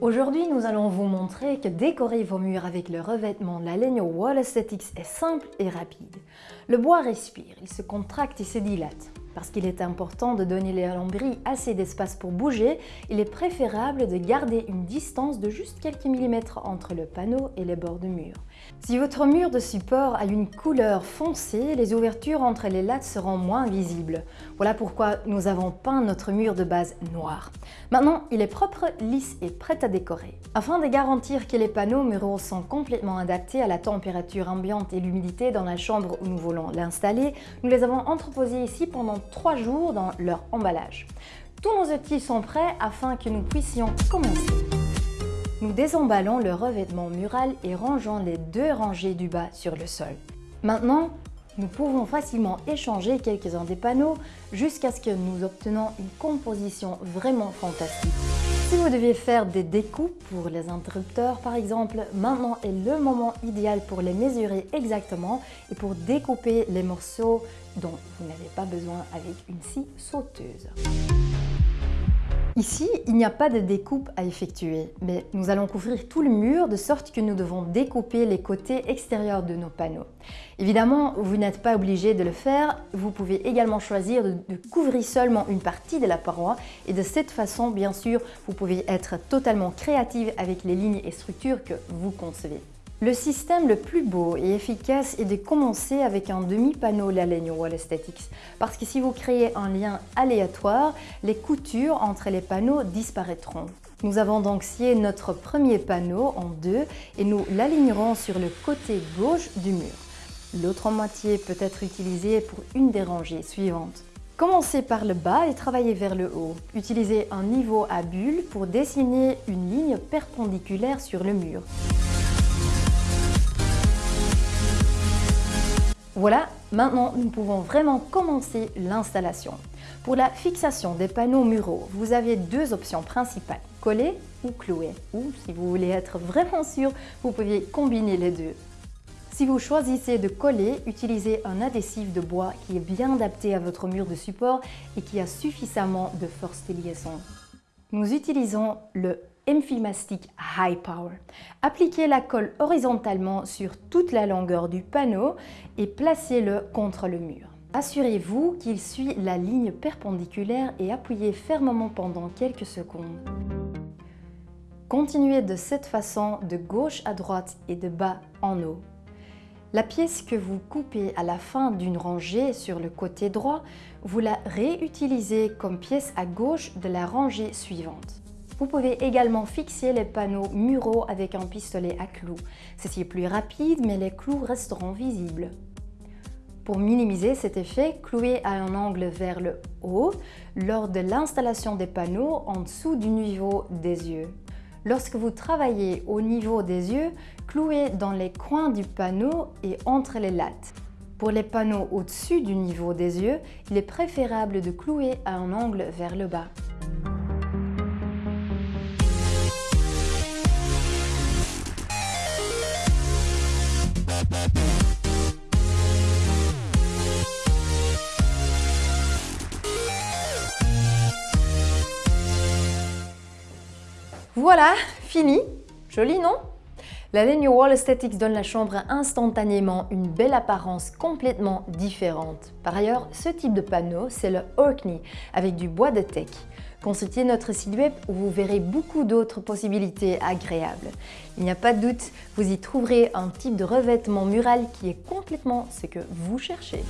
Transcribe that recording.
Aujourd'hui, nous allons vous montrer que décorer vos murs avec le revêtement de la Legno Wall Aesthetics est simple et rapide. Le bois respire, il se contracte et se dilate. Parce qu'il est important de donner à lambris assez d'espace pour bouger, il est préférable de garder une distance de juste quelques millimètres entre le panneau et les bords de mur. Si votre mur de support a une couleur foncée, les ouvertures entre les lattes seront moins visibles. Voilà pourquoi nous avons peint notre mur de base noir. Maintenant, il est propre, lisse et prêt à décorer. Afin de garantir que les panneaux muraux sont complètement adaptés à la température ambiante et l'humidité dans la chambre où nous voulons l'installer, nous les avons entreposés ici pendant 3 jours dans leur emballage. Tous nos outils sont prêts afin que nous puissions commencer. Nous désemballons le revêtement mural et rangeons les deux rangées du bas sur le sol. Maintenant, nous pouvons facilement échanger quelques-uns des panneaux jusqu'à ce que nous obtenons une composition vraiment fantastique. Si vous deviez faire des découpes pour les interrupteurs par exemple, maintenant est le moment idéal pour les mesurer exactement et pour découper les morceaux dont vous n'avez pas besoin avec une scie sauteuse. Ici, il n'y a pas de découpe à effectuer, mais nous allons couvrir tout le mur de sorte que nous devons découper les côtés extérieurs de nos panneaux. Évidemment, vous n'êtes pas obligé de le faire, vous pouvez également choisir de, couvrir seulement une partie de la paroi et de cette façon, bien sûr, vous pouvez être totalement créative avec les lignes et structures que vous concevez. Le système le plus beau et efficace est de commencer avec un demi-panneau Lalegno Wall Aesthetics parce que si vous créez un lien aléatoire, les coutures entre les panneaux disparaîtront. Nous avons donc scié notre premier panneau en deux et nous l'alignerons sur le côté gauche du mur. L'autre moitié peut être utilisée pour une des rangées suivantes. Commencez par le bas et travaillez vers le haut. Utilisez un niveau à bulle pour dessiner une ligne perpendiculaire sur le mur. Voilà, maintenant nous pouvons vraiment commencer l'installation. Pour la fixation des panneaux muraux, vous avez deux options principales, coller ou clouer. Ou si vous voulez être vraiment sûr, vous pouvez combiner les deux. Si vous choisissez de coller, utilisez un adhésif de bois qui est bien adapté à votre mur de support et qui a suffisamment de force de liaison. Nous utilisons le Filmastic High Power. Appliquez la colle horizontalement sur toute la longueur du panneau et placez-le contre le mur. Assurez-vous qu'il suit la ligne perpendiculaire et appuyez fermement pendant quelques secondes. Continuez de cette façon de gauche à droite et de bas en haut. La pièce que vous coupez à la fin d'une rangée sur le côté droit, vous la réutilisez comme pièce à gauche de la rangée suivante. Vous pouvez également fixer les panneaux muraux avec un pistolet à clous. Ceci est plus rapide, mais les clous resteront visibles. Pour minimiser cet effet, clouez à un angle vers le haut lors de l'installation des panneaux en dessous du niveau des yeux. Lorsque vous travaillez au niveau des yeux, clouez dans les coins du panneau et entre les lattes. Pour les panneaux au-dessus du niveau des yeux, il est préférable de clouer à un angle vers le bas. Voilà, fini Joli, non? La ligne Wall Aesthetics donne la chambre instantanément une belle apparence complètement différente. Par ailleurs, ce type de panneau, c'est le Orkney avec du bois de teak. Consultez notre site web où vous verrez beaucoup d'autres possibilités agréables. Il n'y a pas de doute, vous y trouverez un type de revêtement mural qui est complètement ce que vous cherchez.